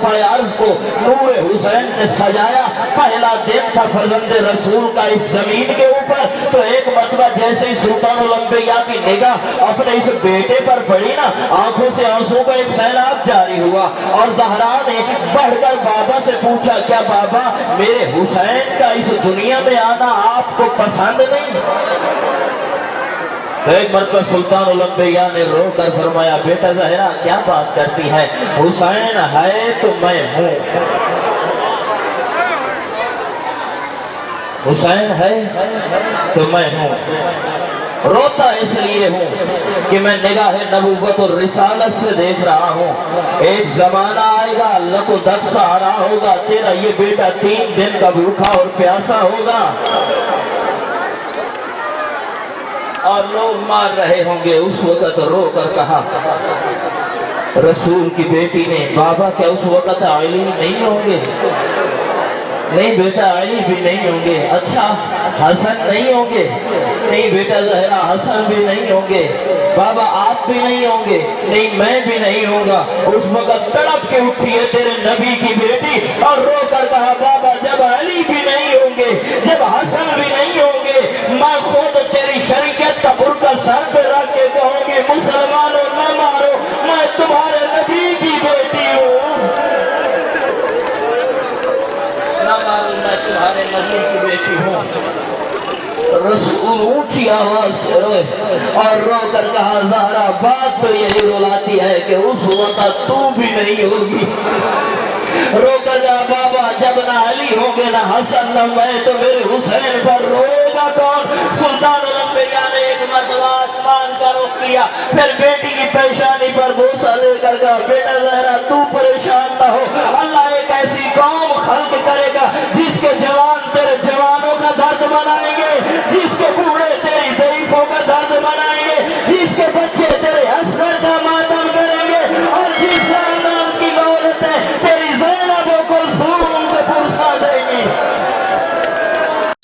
صفحہ عرض کو نور حسین نے سجایا۔ پہلا دن تھا فرزند رسول کا اس زمین کے اوپر۔ تو ایک مرتبہ جیسے ہی سلطان الانبیاء کی نگاہ اپنے اس بیٹے پر پڑی نا، آنکھوں سے آنسوں کا ایک سیلاب جاری ہوا۔ اور زہرا نے بڑھ کر بابا سے پوچھا، کیا بابا، میرے حسین کا اس دنیا میں آنا آپ کو پسند نہیں؟ تو ایک مرتبہ سلطان الانبیاء نے رو کر فرمایا، بیٹا زہرا، کیا بات کرتی ہے؟ حسین ہے تو میں ہوں. حسین ہے تو میں ہوں۔ روتا اس لیے ہوں کہ میں نگاہ نبوت اور رسالت سے دیکھ رہا ہوں۔ ایک زمانہ آئے گا اللہ کو دکس آ رہا ہوگا، تیرا یہ بیٹا تین دن کا بھوکا اور پیاسا ہوگا۔ اور لوگ مار رہے ہوں گے۔ اس وقت رو کر کہا، رسول کی بیٹی نے، بابا، کیا اس وقت علی نہیں ہوں گے؟ نہیں بیٹا علی بھی نہیں ہوں گے۔ اچھا حسن نہیں ہوں گے۔ نہیں بیٹا زہرا، حسن بھی نہیں ہوں گے۔ بابا، آپ بھی نہیں ہوں گے۔ نہیں، میں بھی نہیں ہوں گا۔ اس وقت تڑپ کے اٹھی ہے تیرے نبی کی بیٹی اور رو بیٹی ہوں نہ مارو میں تمہارے نبی کی بیٹی ہوں رسول اونچی آواز سے روئے اور رو کر کہا زہرا بات تو یہی رلاتی ہے کہ اس وقت تو بھی نہیں ہوگی۔ رو کر کہا بابا جب نہ علی ہوں گے نہ حسن نہ میں تو میرے حسین پر روئے گا کون سلطان الانبیاء نے ایک مرتبہ آسمان کا رخ کیا، پھر بیٹی کر جا بیٹا زہرا تو پریشان نہ ہو۔ اللہ ایک ایسی قوم خلق کر